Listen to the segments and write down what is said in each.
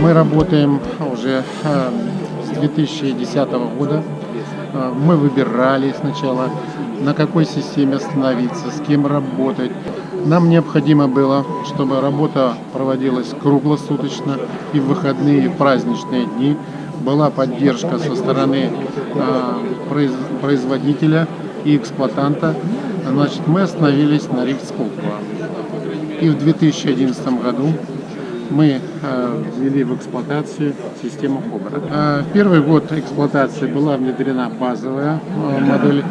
Мы работаем уже э, с 2010 года. Э, Мы выбирали сначала, на какой системе остановиться, с кем работать. Нам необходимо было, чтобы работа проводилась круглосуточно и в выходные, и в праздничные дни. Была поддержка со стороны э, произ- производителя и эксплуатанта. Значит, мы остановились на Рихтсколково. И в 2011 году мы э, ввели в эксплуатацию систему Кобра. Э, первый год эксплуатации была внедрена базовая э, модель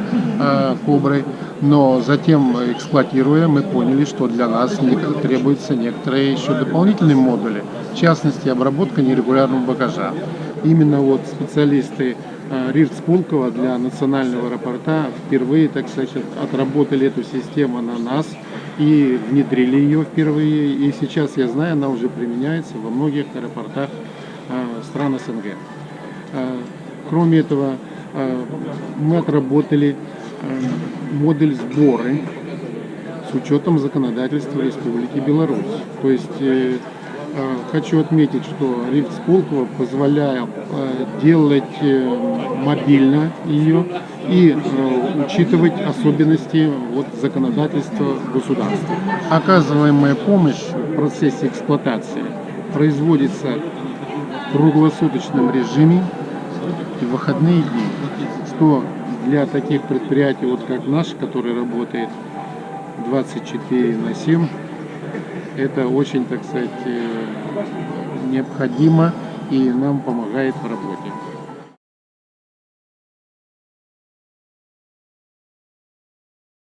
Кобры, но затем, эксплуатируя, мы поняли, что для нас требуются некоторые еще дополнительные модули, в частности, обработка нерегулярного багажа. Именно вот специалисты э, РИРЦ Пулково для национального аэропорта впервые, так сказать, отработали эту систему на нас и внедрили ее впервые. И сейчас, я знаю, она уже применяется во многих аэропортах э, стран СНГ. Э, Кроме этого, мы отработали модель сборы с учетом законодательства Республики Беларусь. То есть хочу отметить, что Рильц Пулково позволяет э, делать э, мобильно ее и э, учитывать особенности вот, законодательства государства. Оказываемая помощь в процессе эксплуатации производится в круглосуточном режиме и в выходные дни, что для таких предприятий, вот как наш, который работает 24 на 7, это очень, так сказать, э, необходимо и нам помогает в работе.